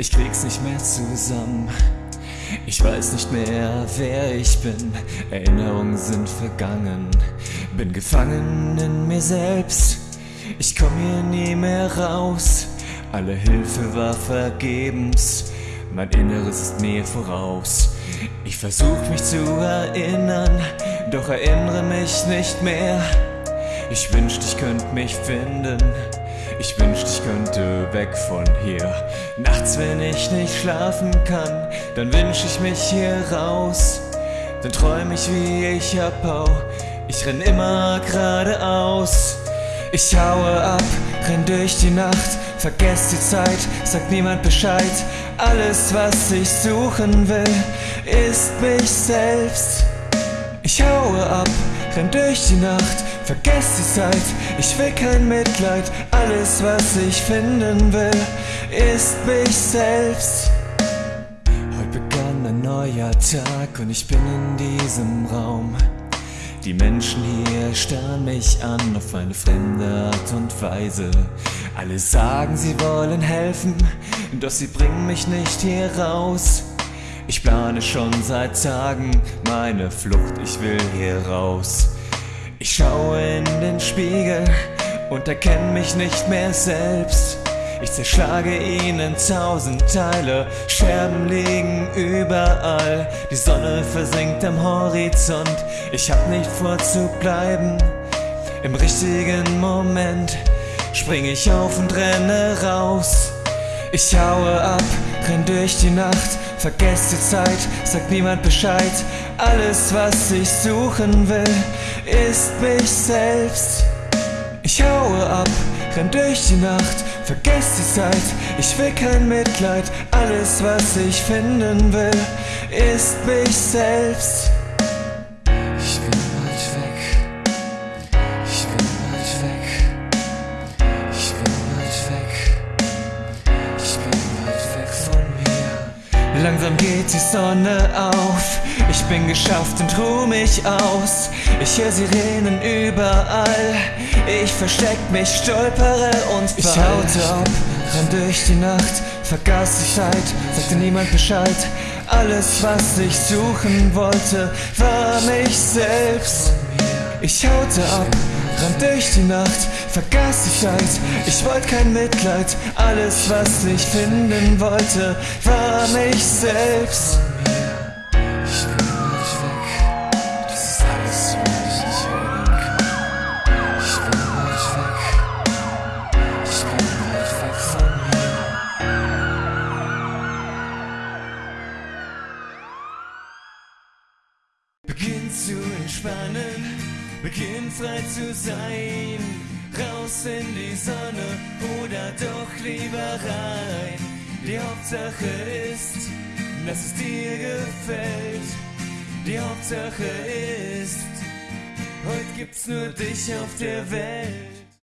ich krieg's nicht mehr zusammen. Ich weiß nicht mehr, wer ich bin, Erinnerungen sind vergangen. Bin gefangen in mir selbst, ich komm hier nie mehr raus. Alle Hilfe war vergebens, mein Inneres ist mir voraus. Ich versuch mich zu erinnern, doch erinnere mich nicht mehr. Ich wünschte, ich könnte mich finden. Weg von hier. Nachts, wenn ich nicht schlafen kann, dann wünsch ich mich hier raus. Dann träum ich, wie ich abhau. Ich renn immer geradeaus. Ich haue ab, renn durch die Nacht, vergess die Zeit, sagt niemand Bescheid. Alles, was ich suchen will, ist mich selbst. Ich haue ab, renn durch die Nacht, vergess die Zeit, ich will kein Mitleid, alles was ich finden will, ist mich selbst. Heute begann ein neuer Tag und ich bin in diesem Raum. Die Menschen hier starren mich an auf eine fremde Art und Weise. Alle sagen, sie wollen helfen, doch sie bringen mich nicht hier raus. Ich plane schon seit Tagen meine Flucht, ich will hier raus. Ich schaue in den Spiegel und erkenne mich nicht mehr selbst. Ich zerschlage ihn in tausend Teile, Scherben liegen überall. Die Sonne versinkt am Horizont, ich hab nicht vor zu bleiben. Im richtigen Moment spring ich auf und renne raus. Ich haue ab, renn durch die Nacht, vergess die Zeit, sagt niemand Bescheid. Alles, was ich suchen will, ist mich selbst. Ich haue ab, renn durch die Nacht, vergess die Zeit, ich will kein Mitleid, alles was ich finden will, ist mich selbst. Ich bin weit weg, ich bin weit weg, ich bin weit weg, ich bin weit weg von mir. Langsam geht die Sonne auf, ich bin geschafft und ruh mich aus. Ich höre Sirenen überall, ich versteck mich, stolpere und fall. Ich haute ab, renn durch die Nacht, vergaß die Zeit, sagte niemand Bescheid. Alles, was ich suchen wollte, war mich selbst. Ich haute ab, rann durch die Nacht, vergaß die Zeit. Ich wollte kein Mitleid, alles, was ich finden wollte, war mich selbst. Entspannen, beginn frei zu sein. Raus in die Sonne oder doch lieber rein. Die Hauptsache ist, dass es dir gefällt. Die Hauptsache ist, heute gibt's nur dich auf der Welt.